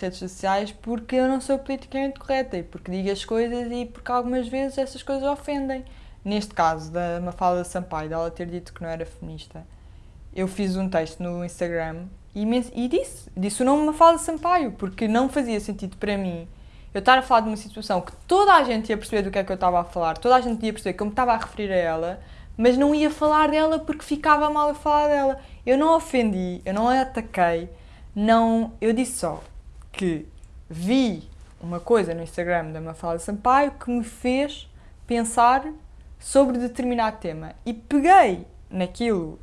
redes sociais porque eu não sou politicamente correta e porque digo as coisas e porque algumas vezes essas coisas ofendem. Neste caso, da Mafalda Sampaio, dela ter dito que não era feminista, eu fiz um texto no Instagram e, e disse, disse o nome Mafalda Sampaio, porque não fazia sentido para mim eu estar a falar de uma situação que toda a gente ia perceber do que é que eu estava a falar, toda a gente ia perceber que eu me estava a referir a ela, mas não ia falar dela porque ficava mal a falar dela. Eu não ofendi, eu não a ataquei, não, eu disse só que vi uma coisa no Instagram da Mafalda Sampaio que me fez pensar sobre determinado tema e peguei naquilo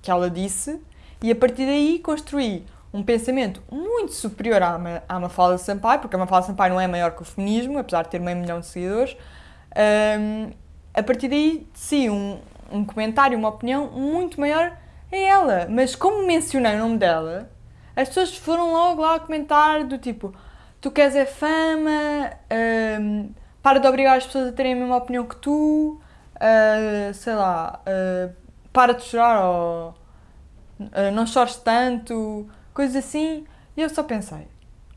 que ela disse e a partir daí construí um pensamento muito superior à, à Mafalda Sampaio, porque a Mafalda Sampaio não é maior que o feminismo, apesar de ter meio milhão de seguidores. Um, a partir daí, sim, um, um comentário, uma opinião muito maior a ela. Mas como mencionei o nome dela, as pessoas foram logo lá a comentar do tipo tu queres é fama, um, para de obrigar as pessoas a terem a mesma opinião que tu, uh, sei lá, uh, para de chorar ou uh, não chores tanto, coisas assim. E eu só pensei,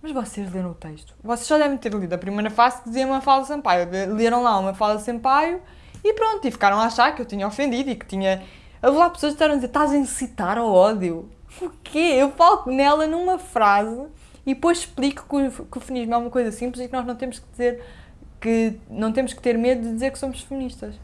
mas vocês leram o texto? Vocês já devem ter lido a primeira fase que dizia uma fala Sampaio. Leram lá uma fala Sampaio e pronto, e ficaram a achar que eu tinha ofendido e que tinha... Lá pessoas que estavam a dizer, estás a incitar ao ódio. O quê? Eu falo nela numa frase e depois explico que o, que o feminismo é uma coisa simples e que nós não temos que dizer que não temos que ter medo de dizer que somos feministas.